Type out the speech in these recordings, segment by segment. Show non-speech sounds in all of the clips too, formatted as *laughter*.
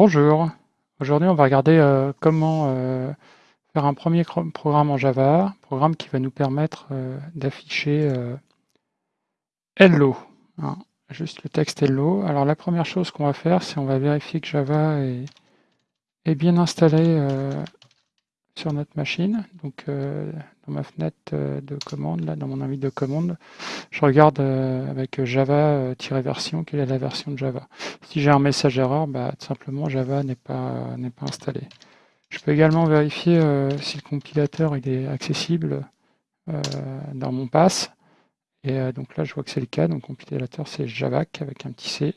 Bonjour, aujourd'hui on va regarder euh, comment euh, faire un premier programme en Java, programme qui va nous permettre euh, d'afficher Hello, hein, juste le texte Hello. Alors la première chose qu'on va faire, c'est on va vérifier que Java est, est bien installé sur notre machine. Donc euh, dans ma fenêtre euh, de commande, là, dans mon invite de commande, je regarde euh, avec Java-version quelle est la version de Java. Si j'ai un message erreur, bah, tout simplement Java n'est pas, n'est pas installé. Je peux également vérifier si le compilateur il est accessible dans mon pass. Et donc là, je vois que c'est le cas. Donc compilateur, c'est Javac avec un petit C.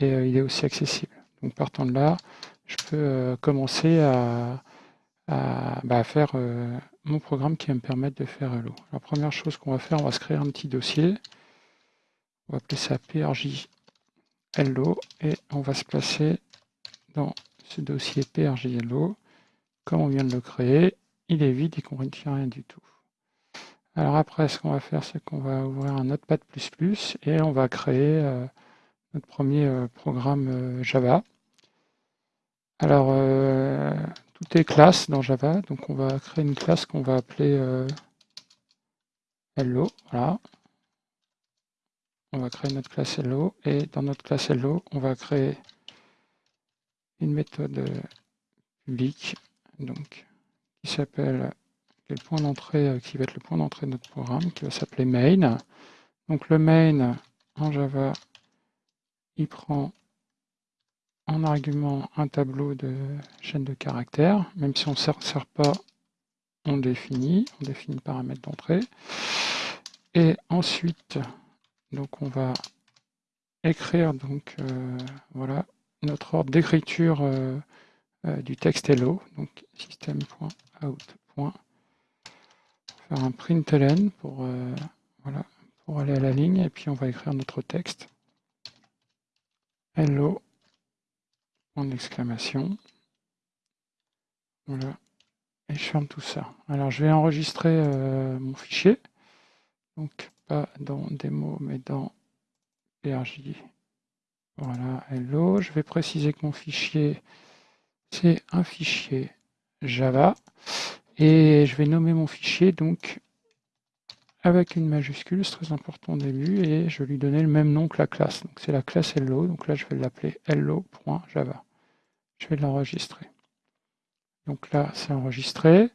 Et il est aussi accessible. Donc partant de là, je peux commencer à, à, bah, faire euh, mon programme qui va me permettre de faire Hello. La première chose qu'on va faire, on va se créer un petit dossier. On va appeler ça PRJ Hello et on va se placer dans ce dossier PRJ Hello. Comme on vient de le créer, il est vide, il ne contient rien du tout. Alors après, ce qu'on va faire, c'est qu'on va ouvrir un Notepad++ et on va créer euh, notre premier euh, programme Java. Alors, tout est classe dans Java, donc on va créer une classe qu'on va appeler euh, Hello, voilà. On va créer notre classe Hello, et dans notre classe Hello, on va créer une méthode publique, donc qui s'appelle le point d'entrée, euh, qui va être le point d'entrée de notre programme, qui va s'appeler main. Donc le main en Java, il prend en argument un tableau de chaîne de caractères, même si on ne sert pas, on définit, on définit le paramètre d'entrée. Et ensuite, donc on va écrire donc euh, voilà notre ordre d'écriture euh, euh, du texte hello, donc system.out. Faire un println pour voilà pour aller à la ligne et puis on va écrire notre texte hello d'exclamation. Voilà. Et je ferme tout ça. Alors je vais enregistrer euh, mon fichier. Donc pas dans démo mais dans PRJ. Voilà, hello. Je vais préciser que mon fichier c'est un fichier Java. Et je vais nommer mon fichier donc avec une majuscule, c'est très important au début, et je lui donner le même nom que la classe. Donc c'est la classe hello, donc là je vais l'appeler hello.java je vais l'enregistrer. Donc là, c'est enregistré.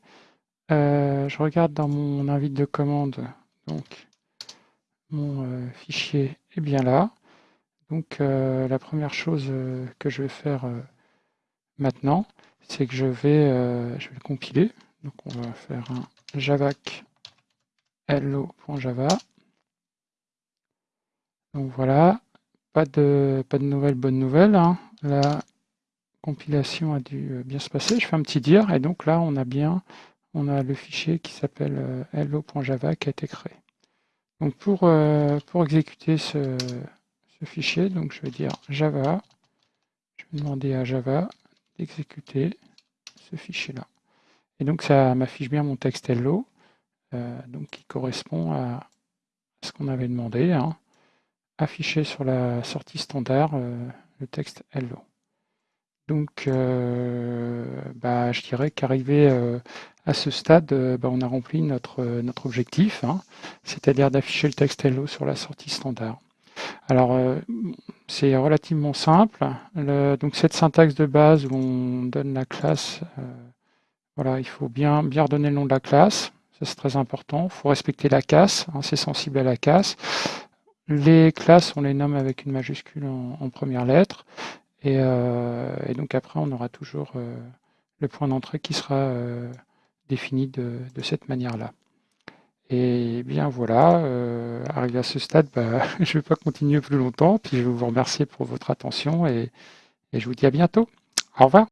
Euh, je regarde dans mon invite de commande, donc mon euh, fichier est bien là. Donc euh, la première chose que je vais faire maintenant, c'est que je vais, je vais le compiler. Donc on va faire un javac hello.java. Donc voilà, pas de, pas de nouvelles bonnes nouvelles. Hein. Là, compilation a dû euh, bien se passer. Je fais un petit dire et donc là on a bien on a le fichier qui s'appelle euh, hello.java qui a été créé. Donc pour, euh, pour exécuter ce, fichier, donc je vais dire Java, je vais demander à Java d'exécuter ce fichier-là. Et donc ça m'affiche bien mon texte hello, donc qui correspond à ce qu'on avait demandé, hein. afficher sur la sortie standard le texte hello. Donc, euh, bah, je dirais qu'arrivé euh, à ce stade, euh, bah, on a rempli notre, notre objectif, hein, c'est-à-dire d'afficher le texte hello sur la sortie standard. Alors, c'est relativement simple. donc, cette syntaxe de base où on donne la classe, voilà, il faut bien, bien redonner le nom de la classe. C'est très important. Il faut respecter la casse. Hein, c'est sensible à la casse. Les classes, on les nomme avec une majuscule en première lettre. Euh, et, donc après, on aura toujours euh, le point d'entrée qui sera euh, défini de, cette manière-là. Et bien voilà, arrivé à ce stade, bah, *laughs* je ne vais pas continuer plus longtemps, puis je vous remercier pour votre attention et je vous dis à bientôt. Au revoir.